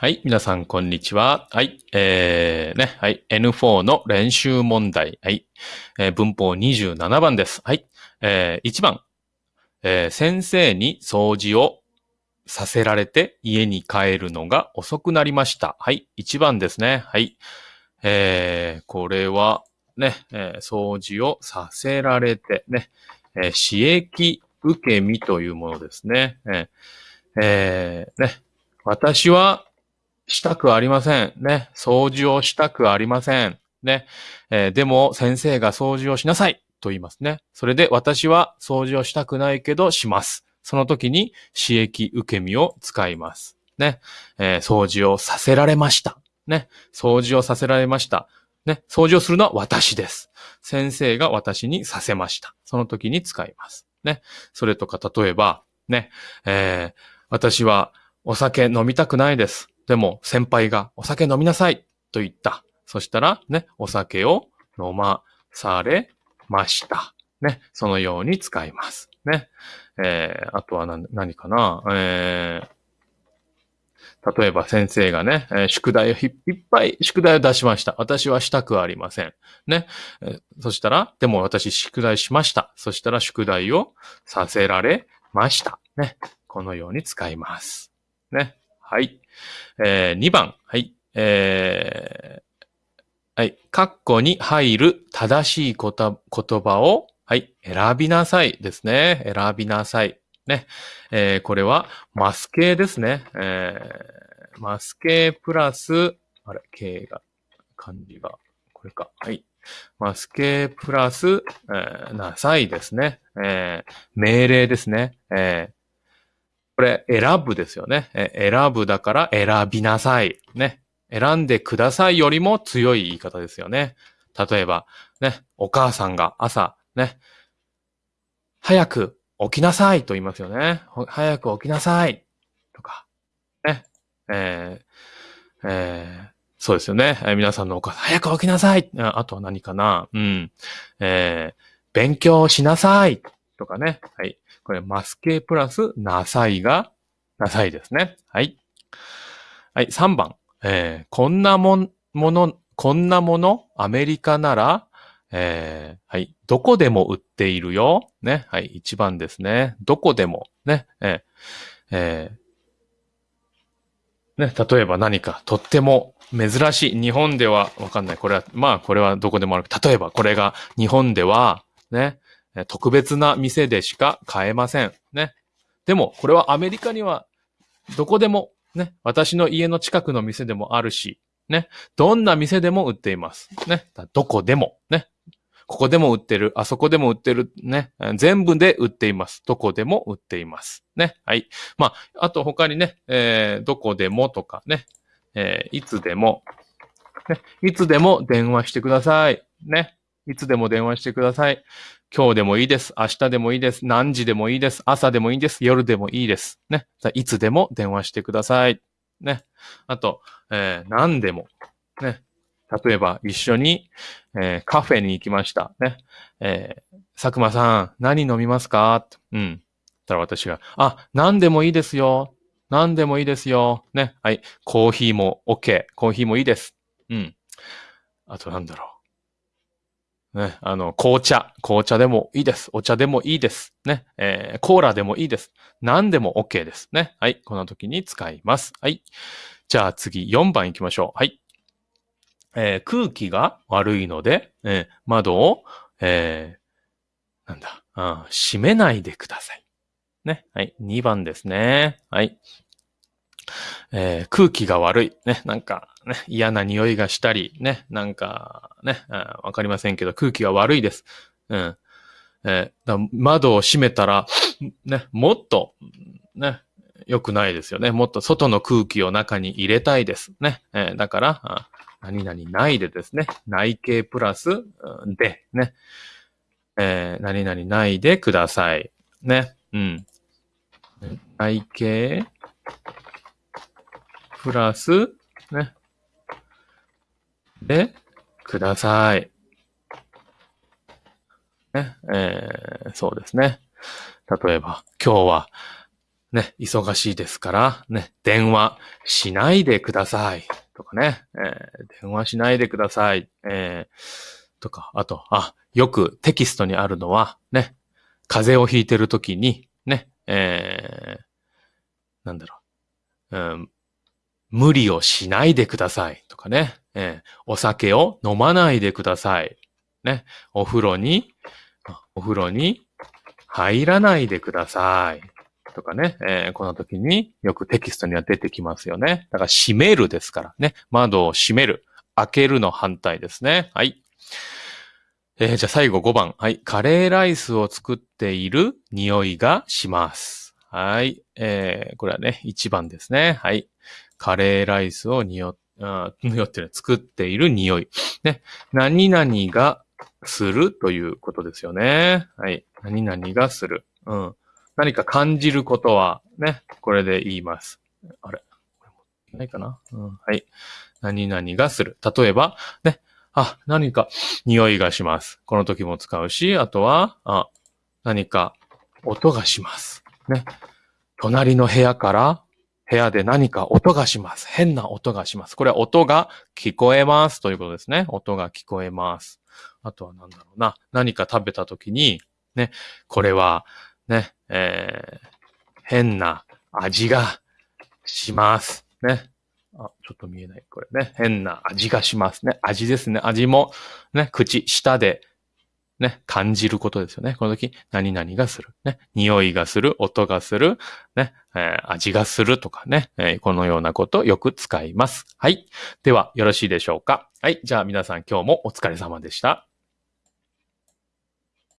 はい。皆さん、こんにちは。はい。えー、ね。はい。N4 の練習問題。はい。えー文法27番です。はい。えー、1番。えー先生に掃除をさせられて家に帰るのが遅くなりました。はい。1番ですね。はい。えー、これは、ね、えー掃除をさせられて、ね、えー、刺激受け身というものですね。えーえーね、私はしたくありません。ね。掃除をしたくありません。ね。えーでも、先生が掃除をしなさいと言いますね。それで、私は掃除をしたくないけど、します。その時に、刺激受け身を使います。ね。えー掃除をさせられました。ね。掃除をさせられました。ね。掃除をするのは私です。先生が私にさせました。その時に使います。ね。それとか、例えば、ね。えー私はお酒飲みたくないです。でも先輩がお酒飲みなさいと言った。そしたらね、お酒を飲まされました。ね、そのように使います。ね。えー、あとは何何かな？えー、例えば先生がね、えー宿題をいっぱい宿題を出しました。私はしたくありません。ね。えーそしたら、でも私宿題しました。そしたら宿題をさせられました。ね。このように使います。ね。はい。えー、2番。はい。えー、はい。カッコに入る正しい言葉を、はい。選びなさいですね。選びなさい。ね。えー、これは、マス形ですね。えー、マス形プラス、あれ、形が、漢字が、これか。はい。マス形プラス、えーなさいですね。えー命令ですね。えこれ、選ぶですよね。え選ぶだから選びなさい。ね。選んでくださいよりも強い言い方ですよね。例えば、ね、お母さんが朝、ね、早く起きなさいと言いますよね。早く起きなさい。とか、ね。えーえーそうですよね。えー皆さんのお母さん、早く起きなさい。ああとは何かな。うん。えー勉強しなさい。とかね。はい。これ、マス形プラス、なさいが、なさいですね。はい。はい、3番。えーこんなもん、もの、こんなもの、アメリカなら、えーはい、どこでも売っているよ。ね。はい、1番ですね。どこでも。ね。えーえーね、例えば何か、とっても珍しい。日本では、わかんない。これは、まあ、これはどこでもある。例えば、これが、日本では、ね、特別な店でしか買えません。ね。でも、これはアメリカには、どこでも、ね、私の家の近くの店でもあるし、ね、どんな店でも売っています。ね、どこでも、ね、ここでも売ってる、あそこでも売ってる、ね、全部で売っています。どこでも売っています。ね、はい。まあ、あと他にね、えーどこでもとかね、えーいつでも、ね、いつでも電話してください。ね、いつでも電話してください。今日でもいいです。明日でもいいです。何時でもいいです。朝でもいいです。夜でもいいです。ね。いつでも電話してください。ね。あと、えー何でも。ね。例えば、一緒に、えーカフェに行きました。ね。えー佐久間さん、何飲みますか？うん。たら私が、あ、何でもいいですよ。何でもいいですよ。ね。はい。コーヒーも OK。コーヒーもいいです。うん。あとなんだろう。ね、あの、紅茶。紅茶でもいいです。お茶でもいいです。ね。えーコーラでもいいです。何でも OK ですね。はい。この時に使います。はい。じゃあ次、4番行きましょう。はい。えー空気が悪いので、えー窓を、えーなんだ、閉めないでください。ね。はい。2番ですね。はい。えー空気が悪い。ね。なんか、ね、嫌な匂いがしたり、ね。なんか、ね。わかりませんけど、空気が悪いです。うん。えー窓を閉めたら、ね、もっと、ね、良くないですよね。もっと外の空気を中に入れたいです。ね。えーだから、何々ないでですね。内形プラス、で、ね。えー何々ないでください。ね。うん。内形プラス、ね。で、ください。ね。えーそうですね。例えば、今日はね、忙しいですから、ね、電話しないでください。とかね、えー電話しないでください。えーとか、あと、あ、よくテキストにあるのは、ね、風邪をひいてるときに、ね、えーなんだろう、うん、無理をしないでください。とかね、えーお酒を飲まないでください。ね、お風呂に、お風呂に入らないでください。とかね、えーこの時によくテキストには出てきますよね。だから閉めるですからね。窓を閉める。開けるの反対ですね。はい。えーじゃあ最後5番。はい。カレーライスを作っている匂いがします。はい。えーこれはね、1番ですね。はい。カレーライスを匂っ、あ匂ってる、作っている匂い。ね。何々がするということですよね。はい。何々がする。うん。何か感じることはね、これで言います。あれ？これもないかな？うん。はい。何々がする。例えば、ね。あ、何か匂いがします。この時も使うし、あとは、あ、何か音がします。ね。隣の部屋から部屋で何か音がします。変な音がします。これは音が聞こえますということですね。音が聞こえます。あとは何だろうな。何か食べた時に、ね、これは、ね、えー、変な味がします。ね。あ、ちょっと見えない。これね。変な味がしますね。味ですね。味も、ね、口、舌で、ね、感じることですよね。この時、何々がする。ね、匂いがする、音がする、ね、えー味がするとかね、えーこのようなことをよく使います。はい。では、よろしいでしょうか。はい。じゃあ皆さん今日もお疲れ様でした。